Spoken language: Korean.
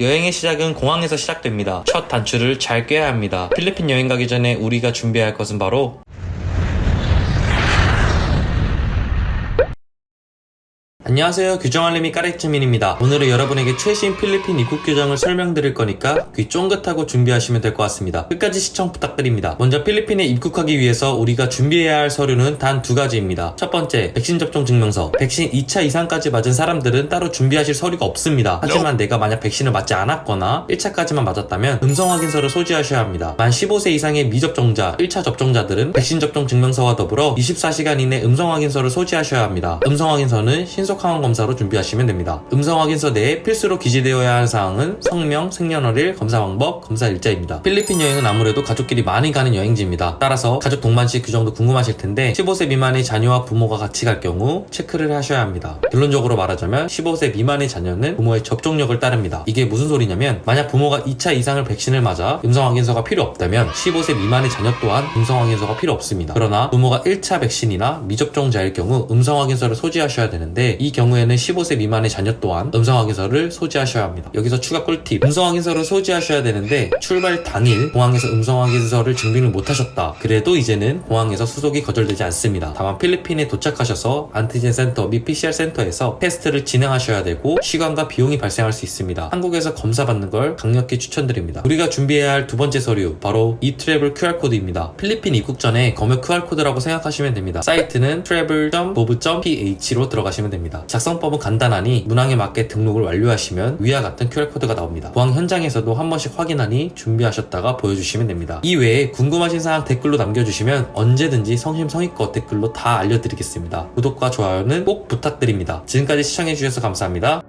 여행의 시작은 공항에서 시작됩니다. 첫 단추를 잘 꿰야 합니다. 필리핀 여행 가기 전에 우리가 준비해야 할 것은 바로 안녕하세요. 규정알림이 까레츠민입니다. 오늘은 여러분에게 최신 필리핀 입국 규정을 설명드릴 거니까 귀 쫑긋하고 준비하시면 될 것 같습니다. 끝까지 시청 부탁드립니다. 먼저 필리핀에 입국하기 위해서 우리가 준비해야 할 서류는 단 두 가지입니다. 첫 번째 백신 접종 증명서. 백신 2차 이상까지 맞은 사람들은 따로 준비하실 서류가 없습니다. 하지만 내가 만약 백신을 맞지 않았거나 1차까지만 맞았다면 음성 확인서를 소지하셔야 합니다. 만 15세 이상의 미접종자 1차 접종자들은 백신 접종 증명서와 더불어 24시간 이내 음성 확인서를 소지하셔야 합니다. 음성 확인서는 신속 항원 검사로 준비하시면 됩니다. 음성 확인서 내에 필수로 기재되어야 할 사항은 성명, 생년월일, 검사 방법, 검사 일자입니다. 필리핀 여행은 아무래도 가족끼리 많이 가는 여행지입니다. 따라서 가족 동반 시 규정도 궁금하실 텐데 15세 미만의 자녀와 부모가 같이 갈 경우 체크를 하셔야 합니다. 결론적으로 말하자면 15세 미만의 자녀는 부모의 접종력을 따릅니다. 이게 무슨 소리냐면 만약 부모가 2차 이상을 백신을 맞아 음성 확인서가 필요 없다면 15세 미만의 자녀 또한 음성 확인서가 필요 없습니다. 그러나 부모가 1차 백신이나 미접종자일 경우 음성 확인서를 소지하셔야 되는데 이 경우에는 15세 미만의 자녀 또한 음성 확인서를 소지하셔야 합니다. 여기서 추가 꿀팁. 음성 확인서를 소지하셔야 되는데 출발 당일 공항에서 음성 확인서를 증빙을 못하셨다. 그래도 이제는 공항에서 수속이 거절되지 않습니다. 다만 필리핀에 도착하셔서 antigen 센터 및 PCR 센터에서 테스트를 진행하셔야 되고 시간과 비용이 발생할 수 있습니다. 한국에서 검사 받는 걸 강력히 추천드립니다. 우리가 준비해야 할 두 번째 서류 바로 이 travel QR코드입니다. 필리핀 입국 전에 검역 QR코드라고 생각하시면 됩니다. 사이트는 travel.gov.ph로 들어가시면 됩니다. 작성법은 간단하니 문항에 맞게 등록을 완료하시면 위와 같은 QR코드가 나옵니다. 공항 현장에서도 한 번씩 확인하니 준비하셨다가 보여주시면 됩니다. 이외에 궁금하신 사항 댓글로 남겨주시면 언제든지 성심성의껏 댓글로 다 알려드리겠습니다. 구독과 좋아요는 꼭 부탁드립니다. 지금까지 시청해주셔서 감사합니다.